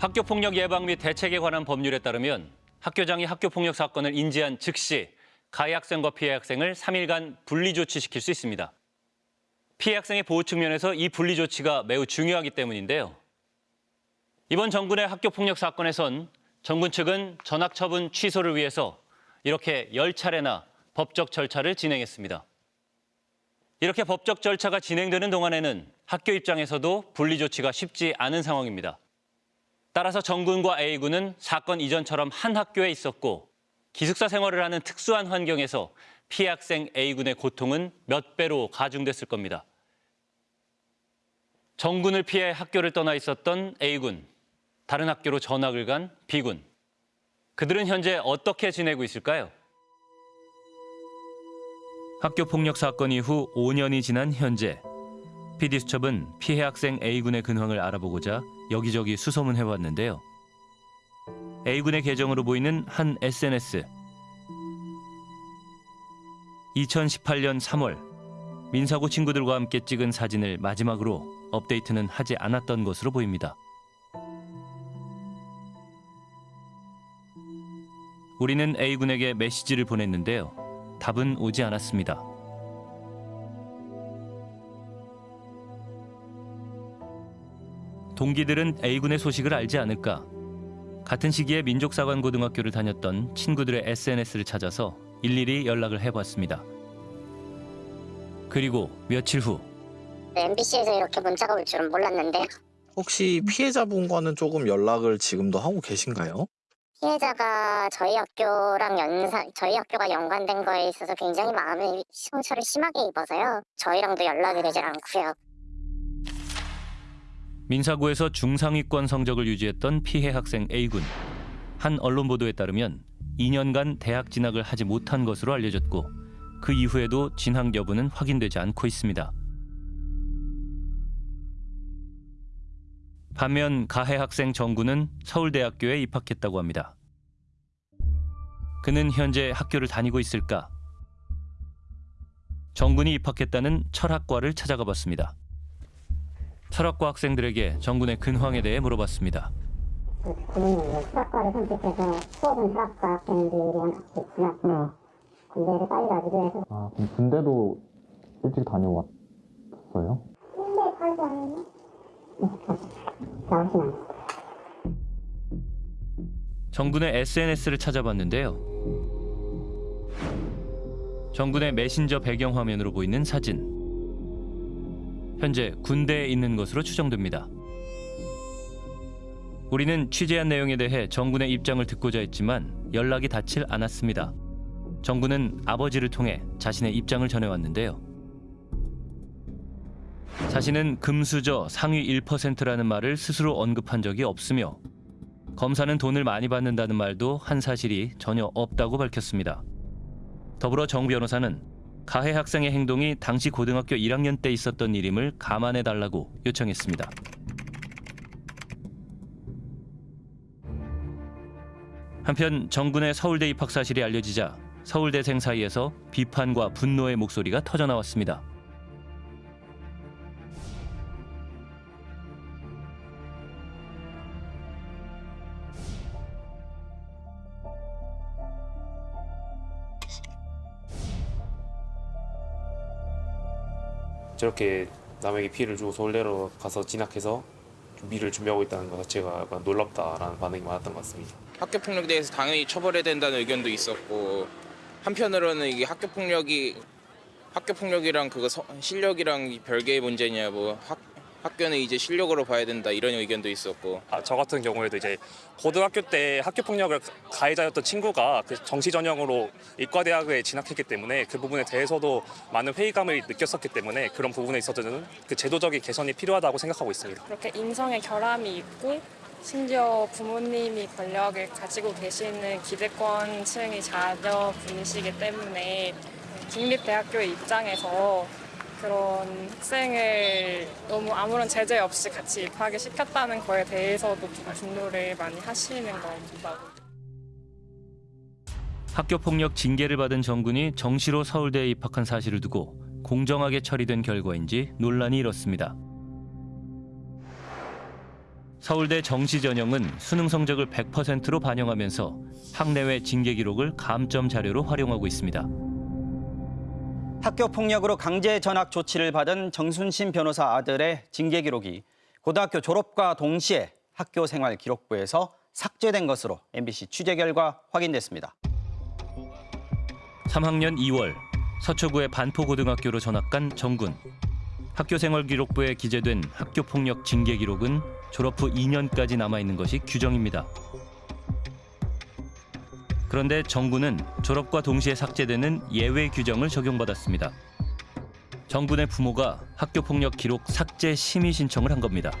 학교폭력 예방 및 대책에 관한 법률에 따르면 학교장이 학교폭력 사건을 인지한 즉시 가해 학생과 피해 학생을 3일간 분리 조치시킬 수 있습니다. 피해 학생의 보호 측면에서 이 분리 조치가 매우 중요하기 때문인데요. 이번 정군의 학교폭력 사건에선 정군 측은 전학 처분 취소를 위해서 이렇게 10차례나 법적 절차를 진행했습니다. 이렇게 법적 절차가 진행되는 동안에는 학교 입장에서도 분리 조치가 쉽지 않은 상황입니다. 따라서 정군과 A군은 사건 이전처럼 한 학교에 있었고 기숙사 생활을 하는 특수한 환경에서 피해 학생 A군의 고통은 몇 배로 가중됐을 겁니다. 정군을 피해 학교를 떠나 있었던 A군, 다른 학교로 전학을 간 B군. 그들은 현재 어떻게 지내고 있을까요? 학교 폭력 사건 이후 5년이 지난 현재 PD수첩은 피해 학생 A군의 근황을 알아보고자 여기저기 수소문해왔는데요. A군의 계정으로 보이는 한 SNS. 2018년 3월 민사고 친구들과 함께 찍은 사진을 마지막으로 업데이트는 하지 않았던 것으로 보입니다. 우리는 A군에게 메시지를 보냈는데요. 답은 오지 않았습니다. 동기들은 A군의 소식을 알지 않을까? 같은 시기에 민족사관고등학교를 다녔던 친구들의 SNS를 찾아서 일일이 연락을 해봤습니다. 그리고 며칠 후 MBC에서 이렇게 문자가 올 줄은 몰랐는데 혹시 피해자분과는 조금 연락을 지금도 하고 계신가요? 피해자가 저희 학교랑 연상 저희 학교가 연관된 거에 있어서 굉장히 마음의 상처를 심하게 입어서요. 저희랑도 연락이 되질 않고요. 민사고에서 중상위권 성적을 유지했던 피해 학생 A군. 한 언론 보도에 따르면 2년간 대학 진학을 하지 못한 것으로 알려졌고 그 이후에도 진학 여부는 확인되지 않고 있습니다. 반면 가해 학생 정군은 서울대학교에 입학했다고 합니다. 그는 현재 학교를 다니고 있을까? 정군이 입학했다는 철학과를 찾아가 봤습니다. 철학과 학생들에게 정군의 근황에 대해 물어봤습니다. 부모님은 수학과를 선택해서 수업은 수학과 학생들이랑 같이 지났고 군대를 빨리 가기도 해서 아, 그럼 군대도 일찍 다녀왔어요? 군대 가지 않았나? 나오진 않았어. 정군의 SNS를 찾아봤는데요. 정군의 메신저 배경 화면으로 보이는 사진. 현재 군대에 있는 것으로 추정됩니다. 우리는 취재한 내용에 대해 정군의 입장을 듣고자 했지만 연락이 닿질 않았습니다. 정군은 아버지를 통해 자신의 입장을 전해왔는데요. 자신은 금수저 상위 1%라는 말을 스스로 언급한 적이 없으며 검사는 돈을 많이 받는다는 말도 한 사실이 전혀 없다고 밝혔습니다. 더불어 정 변호사는 가해 학생의 행동이 당시 고등학교 1학년 때 있었던 일임을 감안해 달라고 요청했습니다. 한편 정군의 서울대 입학 사실이 알려지자 서울대생 사이에서 비판과 분노의 목소리가 터져 나왔습니다. 저렇게 남에게 피해를 주고 서울대로 가서 진학해서 미를 준비하고 있다는 것 자체가 약간 놀랍다라는 반응이 많았던 것 같습니다. 학교 폭력에 대해서 당연히 처벌해야 된다는 의견도 있었고 한편으로는 이게 학교 폭력이 학교 폭력이랑 그거 서- 실력이랑 별개의 문제냐 뭐 학, 학교는 이제 실력으로 봐야 된다 이런 의견도 있었고 아, 저 같은 경우에도 이제 고등학교 때 학교 폭력을 가해자였던 친구가 그 정시 전형으로 이과대학에 진학했기 때문에 그 부분에 대해서도 많은 회의감을 느꼈었기 때문에 그런 부분에 있어서는 그 제도적인 개선이 필요하다고 생각하고 있습니다. 그렇게 인성의 결함이 있고 심지어 부모님이 권력을 가지고 계시는 기득권층이 자녀분이시기 때문에 국립대학교의 입장에서 그런 학생을 너무 아무런 제재 없이 같이 입학을 시켰다는 거에 대해서도 좀 분노를 많이 하시는 겁니다. 학교 폭력 징계를 받은 정군이 정시로 서울대에 입학한 사실을 두고 공정하게 처리된 결과인지 논란이 일었습니다. 서울대 정시 전형은 수능 성적을 100%로 반영하면서 학내외 징계 기록을 감점 자료로 활용하고 있습니다. 학교 폭력으로 강제 전학 조치를 받은 정순신 변호사 아들의 징계 기록이 고등학교 졸업과 동시에 학교 생활 기록부에서 삭제된 것으로 MBC 취재 결과 확인됐습니다. 3학년 2월 서초구의 반포고등학교로 전학 간 정군. 학교 생활 기록부에 기재된 학교 폭력 징계 기록은 졸업 후 2년까지 남아 있는 것이 규정입니다. 그런데 정군은 졸업과 동시에 삭제되는 예외 규정을 적용받았습니다. 정군의 부모가 학교 폭력 기록 삭제 심의 신청을 한 겁니다.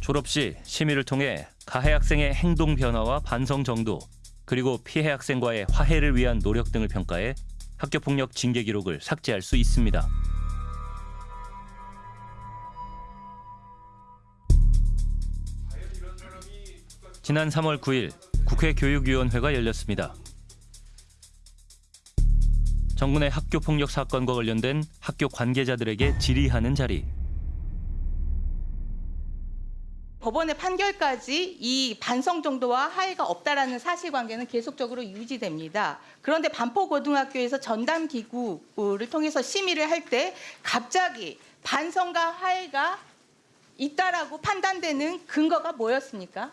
졸업 시 심의를 통해 가해 학생의 행동 변화와 반성 정도 그리고 피해 학생과의 화해를 위한 노력 등을 평가해 학교 폭력 징계 기록을 삭제할 수 있습니다. 지난 3월 9일 국회 교육위원회가 열렸습니다. 정군의 학교 폭력 사건과 관련된 학교 관계자들에게 질의하는 자리. 법원의 판결까지 이 반성 정도와 하해가 없다라는 사실관계는 계속적으로 유지됩니다. 그런데 반포고등학교에서 전담 기구를 통해서 심의를 할 때 갑자기 반성과 하해가 있다라고 판단되는 근거가 뭐였습니까?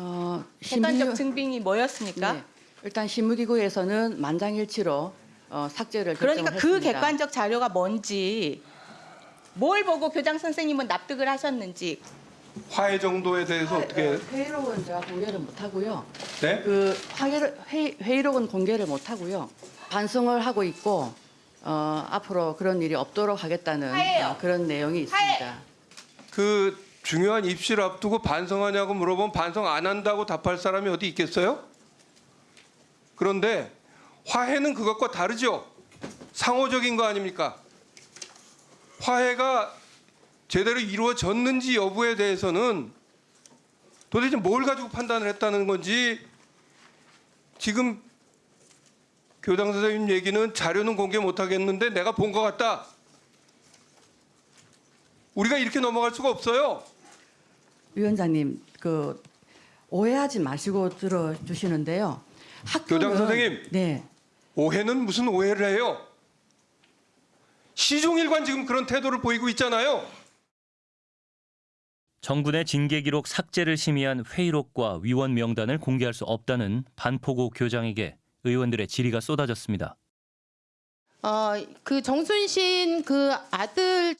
어, 객관적 증빙이 뭐였습니까? 네, 일단 심의기구에서는 만장일치로 어, 삭제를 그러니까 그 결정했습니다. 객관적 자료가 뭔지 뭘 보고 교장 선생님은 납득을 하셨는지 화해 정도에 대해서 어떻게 회의록은 제가 공개를 못 하고요. 네? 그 화해를 회의, 회의록은 공개를 못 하고요. 반성을 하고 있고 어, 앞으로 그런 일이 없도록 하겠다는. 어, 그런 내용이 있습니다. 그 중요한 입시를 앞두고 반성하냐고 물어보면 반성 안 한다고 답할 사람이 어디 있겠어요? 그런데 화해는 그것과 다르죠. 상호적인 거 아닙니까? 화해가 제대로 이루어졌는지 여부에 대해서는 도대체 뭘 가지고 판단을 했다는 건지 지금 교장 선생님 얘기는 자료는 공개 못 하겠는데 내가 본 것 같다. 우리가 이렇게 넘어갈 수가 없어요. 위원장님, 그 오해하지 마시고 들어주시는데요. 학교는 교장 선생님. 네. 오해는 무슨 오해를 해요? 시종일관 지금 그런 태도를 보이고 있잖아요. 정군의 징계 기록 삭제를 심의한 회의록과 위원 명단을 공개할 수 없다는 반포고 교장에게 의원들의 질의가 쏟아졌습니다. 어, 그 정순신 그 아들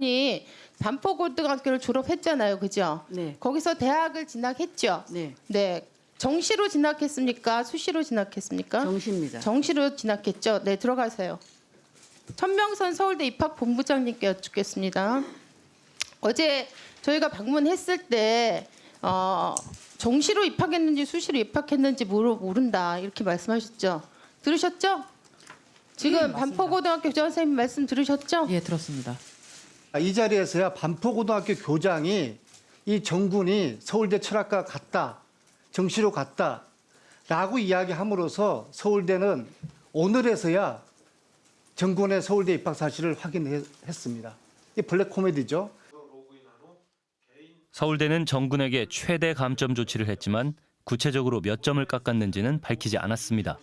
이 반포고등학교를 졸업했잖아요. 그죠? 네. 거기서 대학을 진학했죠. 네. 네. 정시로 진학했습니까? 수시로 진학했습니까? 정시입니다. 정시로 진학했죠. 네, 들어가세요. 천명선 서울대 입학 본부장님께 여쭙겠습니다. 어제 저희가 방문했을 때 어, 정시로 입학했는지 수시로 입학했는지 모르, 모른다 이렇게 말씀하셨죠. 들으셨죠? 지금 반포고등학교 교장 선생님 말씀 들으셨죠? 예, 들었습니다. 이 자리에서야 반포고등학교 교장이 이 정군이 서울대 철학과 같다, 정시로 갔다 라고 이야기함으로써 서울대는 오늘에서야 정군의 서울대 입학 사실을 확인했습니다. 이 블랙 코미디죠. 서울대는 정군에게 최대 감점 조치를 했지만 구체적으로 몇 점을 깎았는지는 밝히지 않았습니다.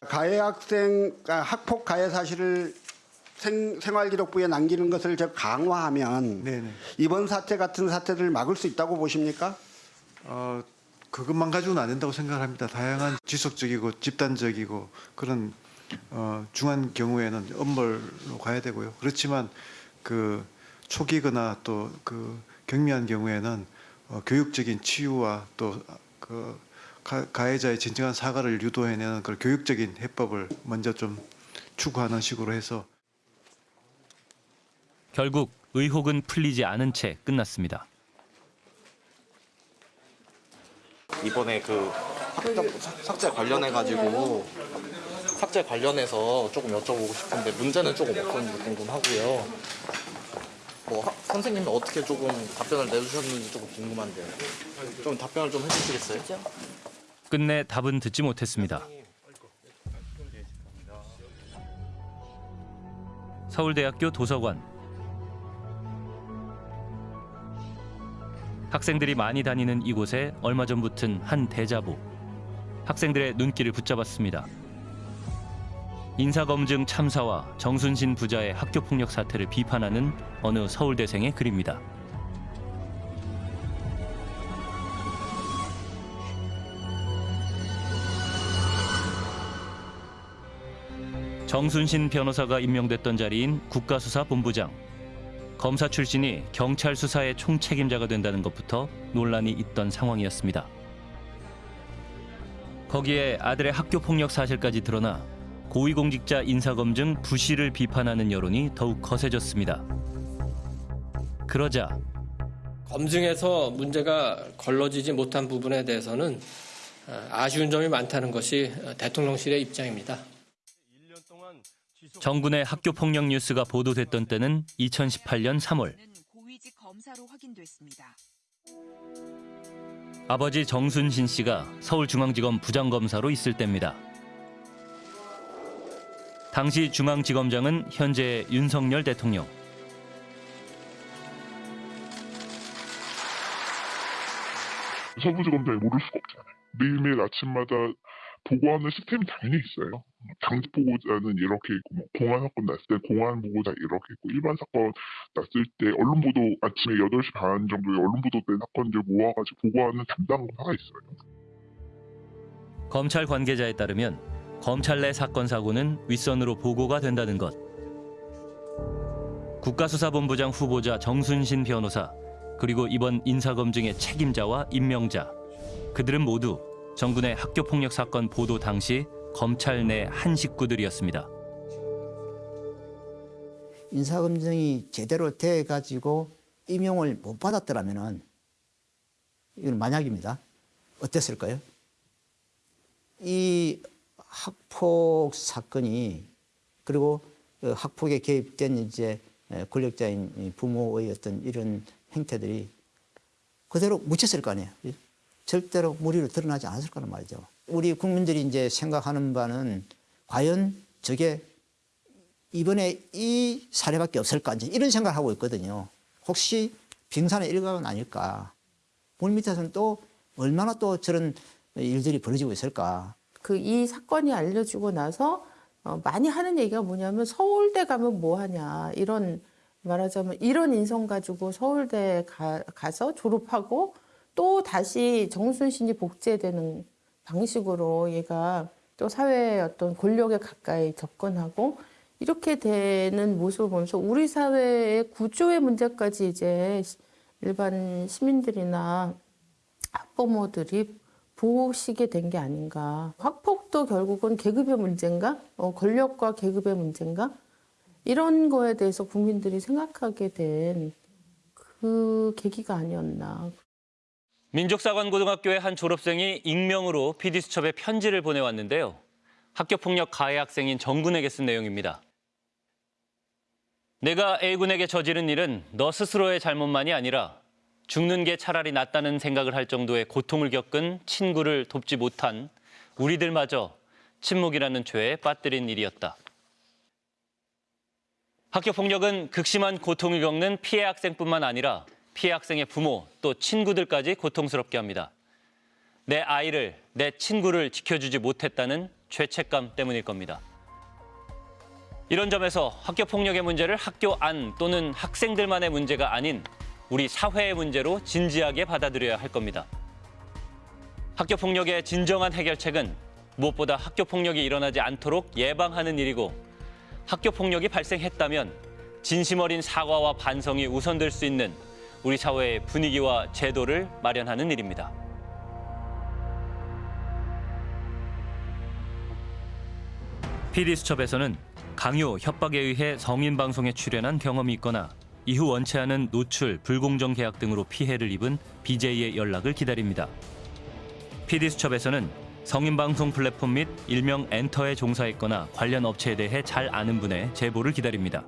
가해 학생 아, 학폭 가해 사실을 생, 생활기록부에 남기는 것을 저 강화하면 이번 사태 같은 사태를 막을 수 있다고 보십니까? 어, 그것만 가지고는 안 된다고 생각합니다. 다양한 지속적이고 집단적이고 그런 어, 중한 경우에는 엄벌로 가야 되고요. 그렇지만 그 초기거나 또 그 경미한 경우에는 어, 교육적인 치유와 또그 가해자의 진정한 사과를 유도해내는 그런 교육적인 해법을 먼저 좀 추구하는 식으로 해서 결국 의혹은 풀리지 않은 채 끝났습니다. 이번에 그 학점 삭제 관련해 가지고 삭제 관련해서 조금 여쭤보고 싶은데 문제는 조금 어떤지 궁금하고요. 뭐 하- 선생님은 어떻게 조금 답변을 내주셨는지 조금 궁금한데요. 좀 답변을 좀 해주시겠어요? 끝내 답은 듣지 못했습니다. 서울대학교 도서관 학생들이 많이 다니는 이곳에 얼마 전 붙은 한 대자보. 학생들의 눈길을 붙잡았습니다. 인사검증 참사와 정순신 부자의 학교폭력 사태를 비판하는 어느 서울대생의 글입니다. 정순신 변호사가 임명됐던 자리인 국가수사본부장. 검사 출신이 경찰 수사의 총책임자가 된다는 것부터 논란이 있던 상황이었습니다. 거기에 아들의 학교 폭력 사실까지 드러나 고위공직자 인사검증 부실을 비판하는 여론이 더욱 거세졌습니다. 그러자 검증에서 문제가 걸러지지 못한 부분에 대해서는 어, 아쉬운 점이 많다는 것이 어, 대통령실의 입장입니다. 정군의 학교 폭력 뉴스가 보도됐던 때는 2018년 3월. 고위직 검사로 확인됐습니다. 아버지 정순신 씨가 서울중앙지검 부장검사로 있을 때입니다. 당시 중앙지검장은 현재 윤석열 대통령. 서부지검장이 모를 수가 없잖아요. 매일매일 아침마다 보고하는 시스템이 당연히 있어요. 당직 보고자는 이렇게 있고, 뭐 공안 사건 났을 때 공안 보고자 이렇게 있고, 일반 사건 났을 때 언론 보도 아침에 8시 반 정도에 언론 보도된 사건들 모아가지고 보고하는 담당 검사가 있어요. 검찰 관계자에 따르면 검찰 내 사건 사고는 윗선으로 보고가 된다는 것. 국가수사본부장 후보자 정순신 변호사 그리고 이번 인사검증의 책임자와 임명자 그들은 모두 정군의 학교폭력 사건 보도 당시 검찰 내 한 식구들이었습니다. 인사검증이 제대로 돼 가지고 임용을 못 받았더라면은 이건 만약입니다. 어땠을까요? 이 학폭 사건이 그리고 그 학폭에 개입된 이제 권력자인 이 부모의 어떤 이런 행태들이 그대로 묻혔을 거 아니에요. 절대로 무리로 드러나지 않았을 거란 말이죠. 우리 국민들이 이제 생각하는 바는 과연 저게 이번에 이 사례밖에 없을까 이제 이런 생각을 하고 있거든요. 혹시 빙산의 일각은 아닐까. 물 밑에서는 또 얼마나 또 저런 일들이 벌어지고 있을까. 그 이 사건이 알려지고 나서 어, 많이 하는 얘기가 뭐냐면 서울대 가면 뭐 하냐 이런 말하자면 이런 인성 가지고 서울대 가, 가서 졸업하고 또 다시 정순신이 복제되는 방식으로 얘가 또 사회의 어떤 권력에 가까이 접근하고 이렇게 되는 모습을 보면서 우리 사회의 구조의 문제까지 이제 일반 시민들이나 학부모들이 보시게 된 게 아닌가. 학폭도 결국은 계급의 문제인가? 어, 권력과 계급의 문제인가? 이런 거에 대해서 국민들이 생각하게 된 그 계기가 아니었나. 민족사관고등학교의 한 졸업생이 익명으로 PD수첩에 편지를 보내왔는데요. 학교폭력 가해 학생인 정군에게 쓴 내용입니다. 내가 A군에게 저지른 일은 너 스스로의 잘못만이 아니라 죽는 게 차라리 낫다는 생각을 할 정도의 고통을 겪은 친구를 돕지 못한 우리들마저 침묵이라는 죄에 빠뜨린 일이었다. 학교 폭력은 극심한 고통을 겪는 피해 학생뿐만 아니라 피해 학생의 부모 또 친구들까지 고통스럽게 합니다. 내 아이를, 내 친구를 지켜주지 못했다는 죄책감 때문일 겁니다. 이런 점에서 학교 폭력의 문제를 학교 안 또는 학생들만의 문제가 아닌 우리 사회의 문제로 진지하게 받아들여야 할 겁니다. 학교 폭력의 진정한 해결책은 무엇보다 학교 폭력이 일어나지 않도록 예방하는 일이고 학교 폭력이 발생했다면 진심 어린 사과와 반성이 우선될 수 있는 우리 사회의 분위기와 제도를 마련하는 일입니다. PD수첩에서는 강요, 협박에 의해 성인 방송에 출연한 경험이 있거나 이후 원치 않은 노출, 불공정 계약 등으로 피해를 입은 BJ의 연락을 기다립니다. PD수첩에서는 성인 방송 플랫폼 및 일명 엔터에 종사했거나 관련 업체에 대해 잘 아는 분의 제보를 기다립니다.